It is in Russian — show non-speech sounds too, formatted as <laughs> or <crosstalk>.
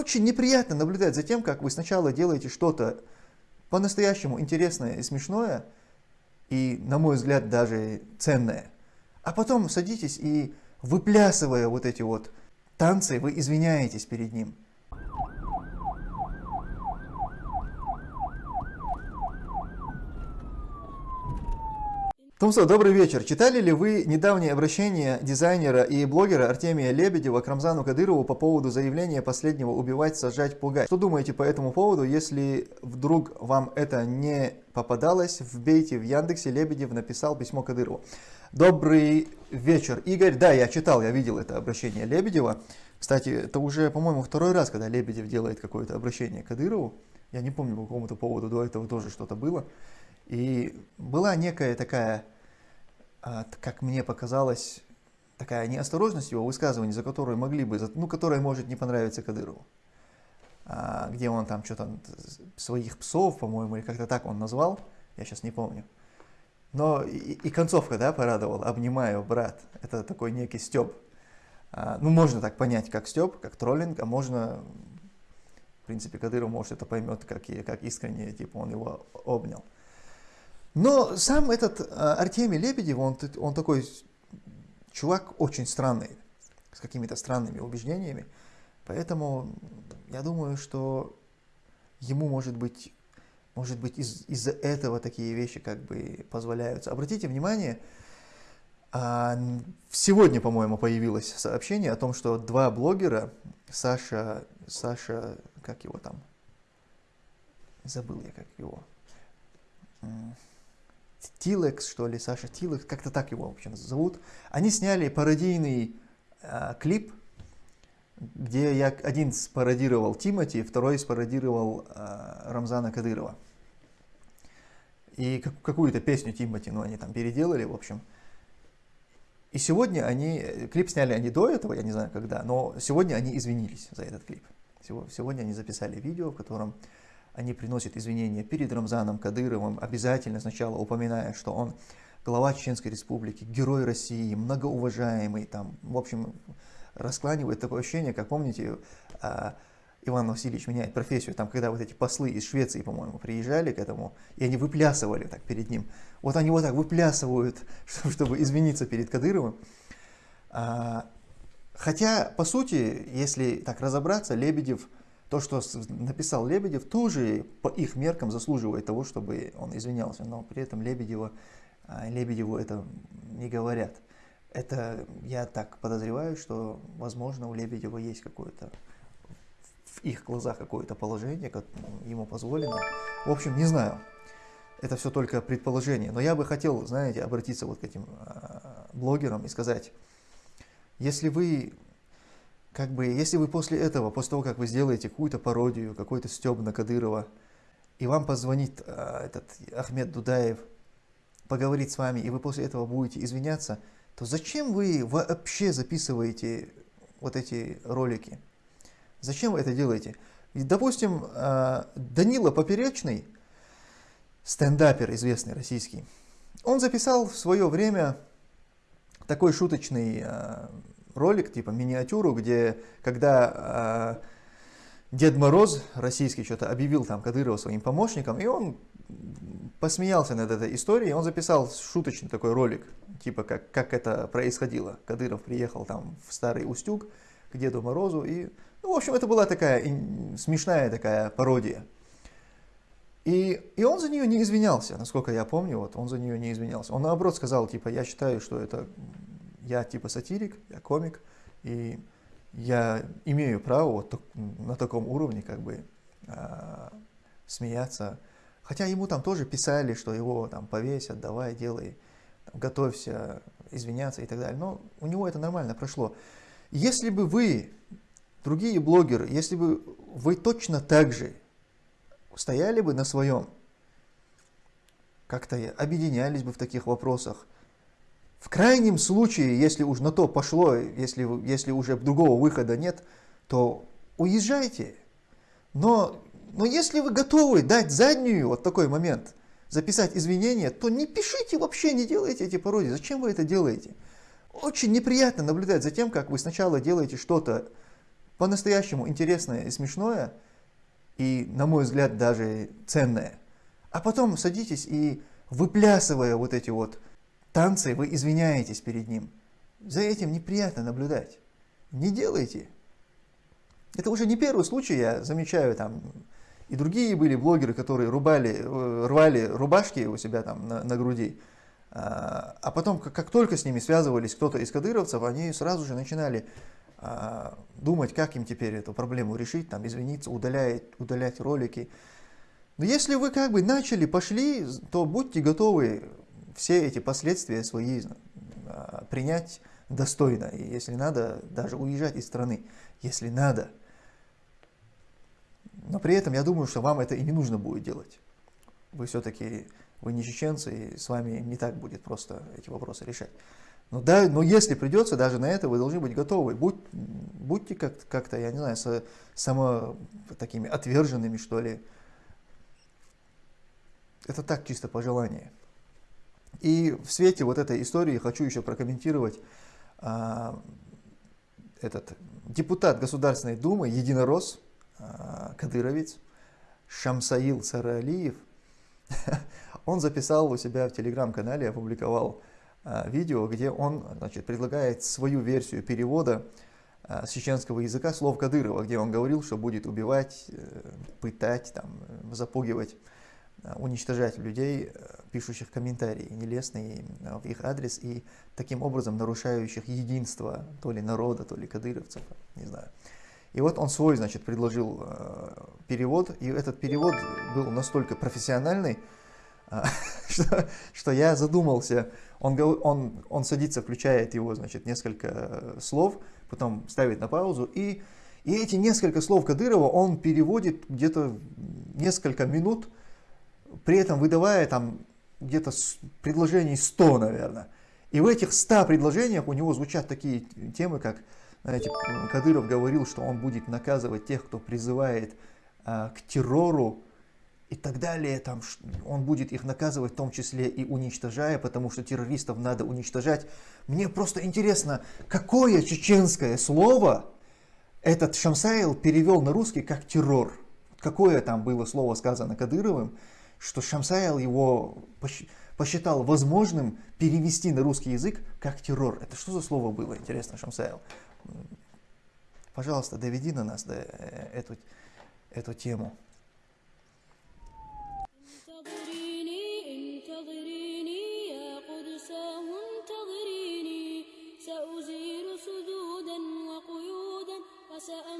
Очень неприятно наблюдать за тем, как вы сначала делаете что-то по-настоящему интересное и смешное, и, на мой взгляд, даже ценное, а потом садитесь и, выплясывая вот эти вот танцы, вы извиняетесь перед ним. Тумсо, добрый вечер. Читали ли вы недавнее обращение дизайнера и блогера Артемия Лебедева к Рамзану Кадырову по поводу заявления последнего убивать, сажать, пугать? Что думаете по этому поводу? Если вдруг вам это не попадалось, вбейте в Яндексе, Лебедев написал письмо Кадырову. Добрый вечер, Игорь. Да, я читал, я видел это обращение Лебедева. Кстати, это уже, по-моему, второй раз, когда Лебедев делает какое-то обращение Кадырову. Я не помню, по какому-то поводу до этого тоже что-то было. И была некая такая, а, как мне показалось, такая неосторожность его высказывании, за которую могли бы, ну, которая может не понравиться Кадырову. А, где он там что-то своих псов, по-моему, или как-то так он назвал, я сейчас не помню. Но и, и концовка, да, порадовала, обнимаю, брат, это такой некий стёб. А, ну, можно так понять, как стёб, как троллинг, а можно, в принципе, Кадыров, может, это поймет, как, как искренне, типа, он его обнял. Но сам этот а, Артемий Лебедев, он, он такой чувак очень странный, с какими-то странными убеждениями. Поэтому я думаю, что ему может быть, может быть из, из-за этого такие вещи как бы позволяются. Обратите внимание, а, сегодня, по-моему, появилось сообщение о том, что два блогера, Саша, Саша, как его там, забыл я как его, Тилекс, что ли, Саша Тилекс, как-то так его, в общем, зовут. Они сняли пародийный э, клип, где я один спародировал Тимати, второй спародировал э, Рамзана Кадырова. И как, какую-то песню Тимати, ну, они там переделали, в общем. И сегодня они, клип сняли они до этого, я не знаю когда, но сегодня они извинились за этот клип. Сегодня они записали видео, в котором они приносят извинения перед Рамзаном Кадыровым, обязательно сначала упоминая, что он глава Чеченской Республики, герой России, многоуважаемый, там, в общем, раскланивает такое ощущение, как помните, а, Иван Васильевич меняет профессию, там, когда вот эти послы из Швеции, по-моему, приезжали к этому, и они выплясывали так перед ним. Вот они вот так выплясывают, <laughs> чтобы извиниться перед Кадыровым. А, хотя, по сути, если так разобраться, Лебедев – то, что написал Лебедев, тоже по их меркам заслуживает того, чтобы он извинялся, но при этом Лебедева, а, Лебедеву это не говорят. Это я так подозреваю, что, возможно, у Лебедева есть какое-то в их глазах какое-то положение, как ему позволено. В общем, не знаю. Это все только предположение. Но я бы хотел, знаете, обратиться вот к этим э, блогерам и сказать, если вы как бы, если вы после этого, после того, как вы сделаете какую-то пародию, какой-то стёб на Кадырова, и вам позвонит а, этот Ахмед Дудаев, поговорить с вами, и вы после этого будете извиняться, то зачем вы вообще записываете вот эти ролики? Зачем вы это делаете? И, допустим, а, Данила Поперечный, стендапер известный российский, он записал в свое время такой шуточный а, ролик, типа миниатюру, где когда э, Дед Мороз российский что-то объявил там Кадырова своим помощником, и он посмеялся над этой историей, он записал шуточный такой ролик, типа как, как это происходило. Кадыров приехал там в Старый Устюг к Деду Морозу, и, ну, в общем, это была такая смешная такая пародия. И, и он за нее не извинялся, насколько я помню, вот он за нее не извинялся. Он наоборот сказал, типа, я считаю, что это я типа сатирик, я комик, и я имею право вот на таком уровне как бы э, смеяться. Хотя ему там тоже писали, что его там повесят, давай, делай, там, готовься, извиняться и так далее. Но у него это нормально прошло. Если бы вы, другие блогеры, если бы вы точно так же стояли бы на своем, как-то объединялись бы в таких вопросах, в крайнем случае, если уж на то пошло, если, если уже другого выхода нет, то уезжайте. Но, но если вы готовы дать заднюю вот такой момент, записать извинения, то не пишите вообще, не делайте эти пародии. Зачем вы это делаете? Очень неприятно наблюдать за тем, как вы сначала делаете что-то по-настоящему интересное и смешное, и, на мой взгляд, даже ценное. А потом садитесь и, выплясывая вот эти вот танцы, вы извиняетесь перед ним. За этим неприятно наблюдать. Не делайте. Это уже не первый случай, я замечаю, там и другие были блогеры, которые рубали, э, рвали рубашки у себя там на, на груди. А, а потом, как, как только с ними связывались кто-то из кадыровцев, они сразу же начинали а, думать, как им теперь эту проблему решить, там, извиниться, удалять, удалять ролики. Но если вы как бы начали, пошли, то будьте готовы все эти последствия свои а, принять достойно. И если надо, даже уезжать из страны, если надо. Но при этом я думаю, что вам это и не нужно будет делать. Вы все-таки, вы не чеченцы, и с вами не так будет просто эти вопросы решать. Но, да, но если придется, даже на это вы должны быть готовы. Будь, будьте как-то, как я не знаю, со, само такими отверженными, что ли. Это так чисто пожелание. И в свете вот этой истории хочу еще прокомментировать а, этот депутат Государственной Думы, единорос, а, кадыровец, Шамсаил Саралиев, <laughs> он записал у себя в телеграм-канале, опубликовал а, видео, где он значит, предлагает свою версию перевода а, с чеченского языка слов Кадырова, где он говорил, что будет убивать, э, пытать, там, запугивать, уничтожать людей, э, пишущих комментарии нелестные в их адрес и таким образом нарушающих единство то ли народа, то ли кадыровцев, не знаю. И вот он свой, значит, предложил э, перевод, и этот перевод был настолько профессиональный, э, <laughs> что, что я задумался. Он, он, он садится, включает его, значит, несколько слов, потом ставит на паузу, и, и эти несколько слов Кадырова он переводит где-то несколько минут, при этом выдавая там где-то предложений 100, наверное. И в этих 100 предложениях у него звучат такие темы, как знаете, Кадыров говорил, что он будет наказывать тех, кто призывает а, к террору и так далее. Там, он будет их наказывать в том числе и уничтожая, потому что террористов надо уничтожать. Мне просто интересно, какое чеченское слово этот Шамсаил перевел на русский как террор? Какое там было слово сказано Кадыровым, что Шамсаил его посчитал возможным перевести на русский язык как террор. Это что за слово было, интересно, Шамсаил? Пожалуйста, доведи на нас до, э, эту, эту тему. سأمحو